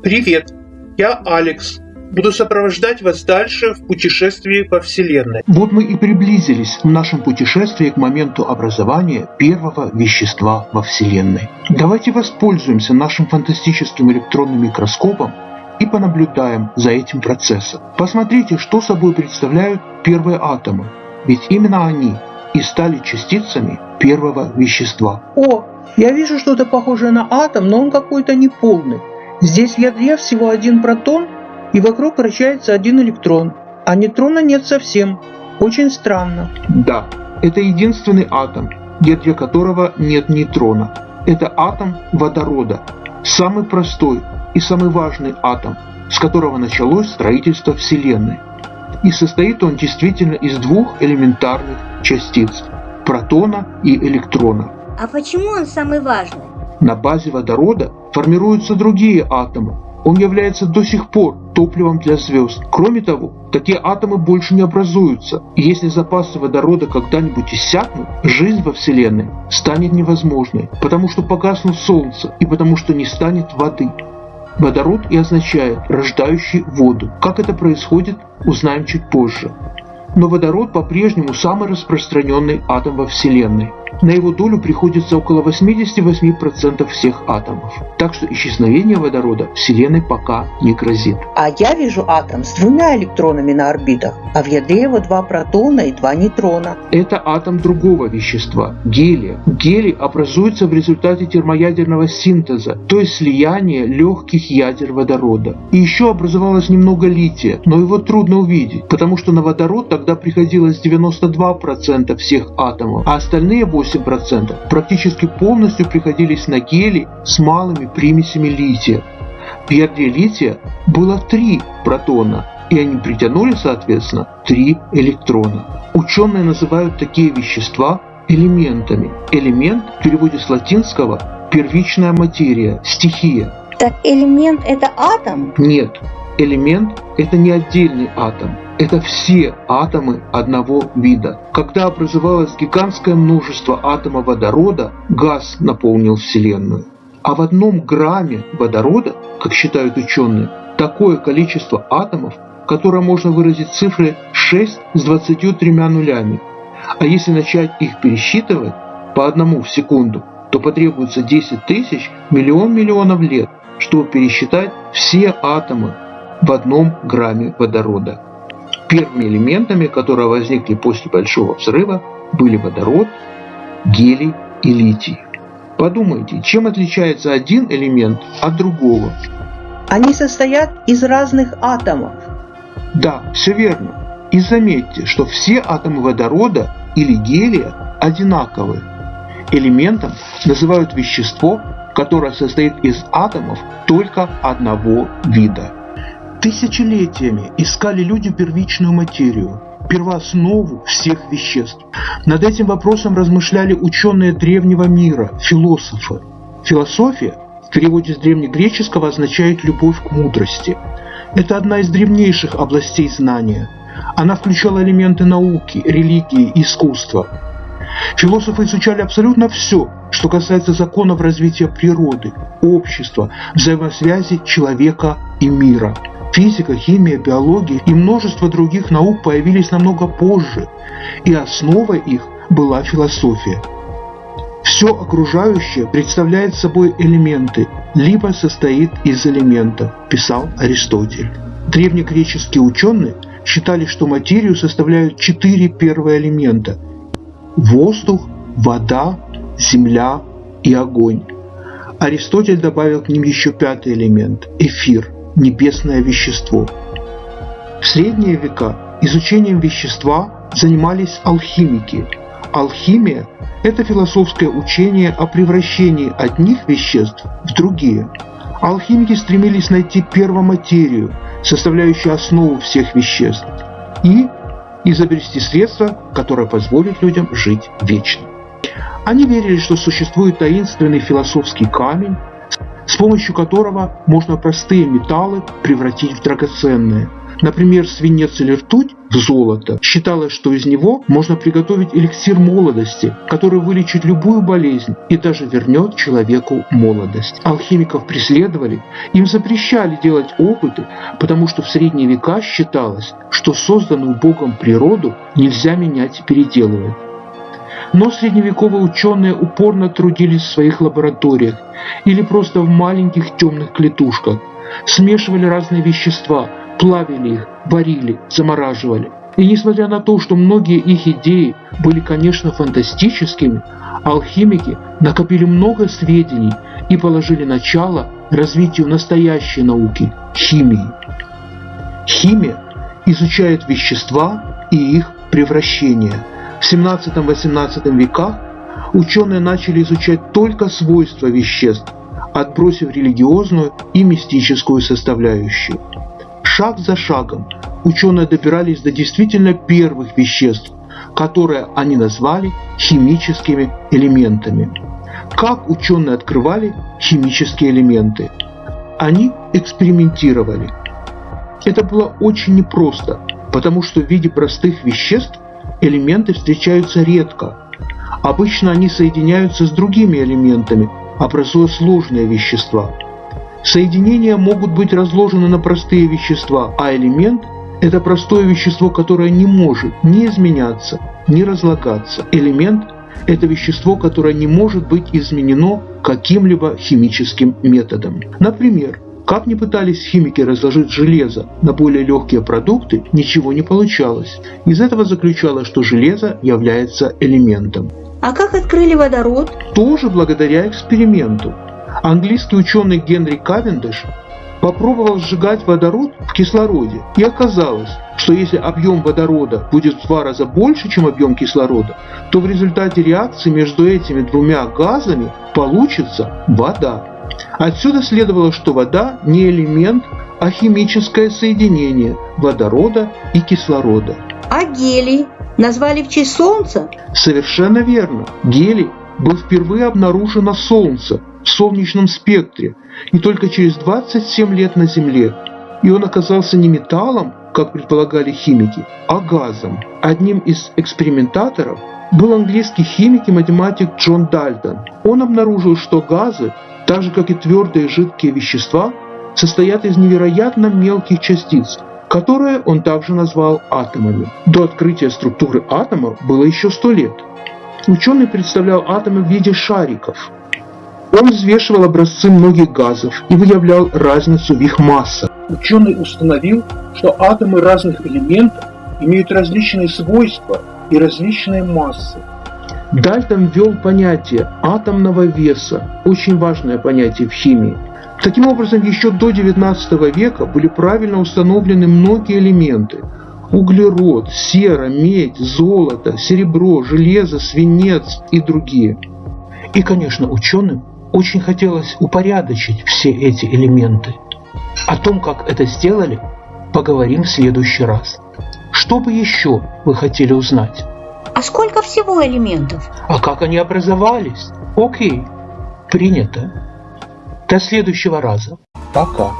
Привет, я Алекс. Буду сопровождать вас дальше в путешествии по Вселенной. Вот мы и приблизились в нашем путешествии к моменту образования первого вещества во Вселенной. Давайте воспользуемся нашим фантастическим электронным микроскопом и понаблюдаем за этим процессом. Посмотрите, что собой представляют первые атомы, ведь именно они и стали частицами первого вещества. О, я вижу что-то похожее на атом, но он какой-то неполный. Здесь в ядре всего один протон, и вокруг вращается один электрон, а нейтрона нет совсем. Очень странно. Да, это единственный атом, в ядре которого нет нейтрона. Это атом водорода, самый простой и самый важный атом, с которого началось строительство Вселенной. И состоит он действительно из двух элементарных частиц – протона и электрона. А почему он самый важный? На базе водорода формируются другие атомы. Он является до сих пор топливом для звезд. Кроме того, такие атомы больше не образуются. Если запасы водорода когда-нибудь иссякнут, жизнь во Вселенной станет невозможной, потому что погаснут Солнце и потому что не станет воды. Водород и означает рождающий воду. Как это происходит, узнаем чуть позже. Но водород по-прежнему самый распространенный атом во Вселенной. На его долю приходится около 88% всех атомов. Так что исчезновение водорода Вселенной пока не грозит. А я вижу атом с двумя электронами на орбитах, а в ядре его два протона и два нейтрона. Это атом другого вещества – гелия. Гелий образуется в результате термоядерного синтеза, то есть слияния легких ядер водорода. И еще образовалось немного лития, но его трудно увидеть, потому что на водород тогда приходилось 92% всех атомов, а остальные 8 8% практически полностью приходились на гели с малыми примесями лития. В ядре лития было три протона, и они притянули, соответственно, три электрона. Ученые называют такие вещества элементами. Элемент в переводе с латинского первичная материя, стихия. Так элемент это атом? Нет, элемент это не отдельный атом. Это все атомы одного вида. Когда образовалось гигантское множество атомов водорода, газ наполнил Вселенную. А в одном грамме водорода, как считают ученые, такое количество атомов, которое можно выразить цифрой 6 с 23 нулями. А если начать их пересчитывать по одному в секунду, то потребуется 10 тысяч миллион миллионов лет, чтобы пересчитать все атомы в одном грамме водорода. Первыми элементами, которые возникли после Большого взрыва, были водород, гелий и литий. Подумайте, чем отличается один элемент от другого? Они состоят из разных атомов. Да, все верно. И заметьте, что все атомы водорода или гелия одинаковые. Элементом называют вещество, которое состоит из атомов только одного вида. Тысячелетиями искали люди первичную материю, первооснову всех веществ. Над этим вопросом размышляли ученые древнего мира, философы. Философия в переводе с древнегреческого означает «любовь к мудрости». Это одна из древнейших областей знания. Она включала элементы науки, религии и искусства. Философы изучали абсолютно все, что касается законов развития природы, общества, взаимосвязи человека и мира – Физика, химия, биология и множество других наук появились намного позже, и основой их была философия. Все окружающее представляет собой элементы, либо состоит из элементов, писал Аристотель. Древнегреческие ученые считали, что материю составляют четыре первые элемента – воздух, вода, земля и огонь. Аристотель добавил к ним еще пятый элемент – эфир – небесное вещество. В средние века изучением вещества занимались алхимики. Алхимия – это философское учение о превращении одних веществ в другие. Алхимики стремились найти первоматерию, составляющую основу всех веществ, и изобрести средство, которое позволит людям жить вечно. Они верили, что существует таинственный философский камень, с помощью которого можно простые металлы превратить в драгоценные. Например, свинец или ртуть в золото. Считалось, что из него можно приготовить эликсир молодости, который вылечит любую болезнь и даже вернет человеку молодость. Алхимиков преследовали, им запрещали делать опыты, потому что в средние века считалось, что созданную Богом природу нельзя менять и переделывать. Но средневековые ученые упорно трудились в своих лабораториях или просто в маленьких темных клетушках, смешивали разные вещества, плавили их, варили, замораживали. И несмотря на то, что многие их идеи были, конечно, фантастическими, алхимики накопили много сведений и положили начало развитию настоящей науки – химии. Химия изучает вещества и их превращение. В 17-18 веках ученые начали изучать только свойства веществ, отбросив религиозную и мистическую составляющую. Шаг за шагом ученые добирались до действительно первых веществ, которые они назвали химическими элементами. Как ученые открывали химические элементы? Они экспериментировали. Это было очень непросто, потому что в виде простых веществ элементы встречаются редко. Обычно они соединяются с другими элементами, образуя сложные вещества – Соединения могут быть разложены на простые вещества, а элемент – это простое вещество, которое не может ни изменяться, ни разлагаться. Элемент – это вещество, которое не может быть изменено каким-либо химическим методом. Например, как ни пытались химики разложить железо на более легкие продукты, ничего не получалось. Из этого заключалось, что железо является элементом. А как открыли водород? Тоже благодаря эксперименту. Английский ученый Генри Кавендиш попробовал сжигать водород в кислороде, и оказалось, что если объем водорода будет в два раза больше, чем объем кислорода, то в результате реакции между этими двумя газами получится вода. Отсюда следовало, что вода не элемент, а химическое соединение водорода и кислорода. А гелий назвали в честь Солнца? Совершенно верно. Гелий был впервые обнаружен на Солнце в солнечном спектре и только через 27 лет на Земле. И он оказался не металлом, как предполагали химики, а газом. Одним из экспериментаторов был английский химик и математик Джон Дальтон. Он обнаружил, что газы, так же как и твердые и жидкие вещества, состоят из невероятно мелких частиц, которые он также назвал атомами. До открытия структуры атомов было еще сто лет. Ученый представлял атомы в виде шариков, он взвешивал образцы многих газов и выявлял разницу в их массах. Ученый установил, что атомы разных элементов имеют различные свойства и различные массы. Дальтон ввел понятие атомного веса, очень важное понятие в химии. Таким образом, еще до XIX века были правильно установлены многие элементы. Углерод, сера, медь, золото, серебро, железо, свинец и другие. И, конечно, ученым очень хотелось упорядочить все эти элементы. О том, как это сделали, поговорим в следующий раз. Что бы еще вы хотели узнать? А сколько всего элементов? А как они образовались? Окей, принято. До следующего раза. Пока.